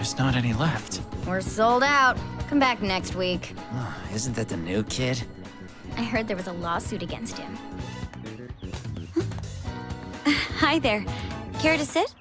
There's not any left. We're sold out. Come back next week. Oh, isn't that the new kid? I heard there was a lawsuit against him. Hi there. Care to sit?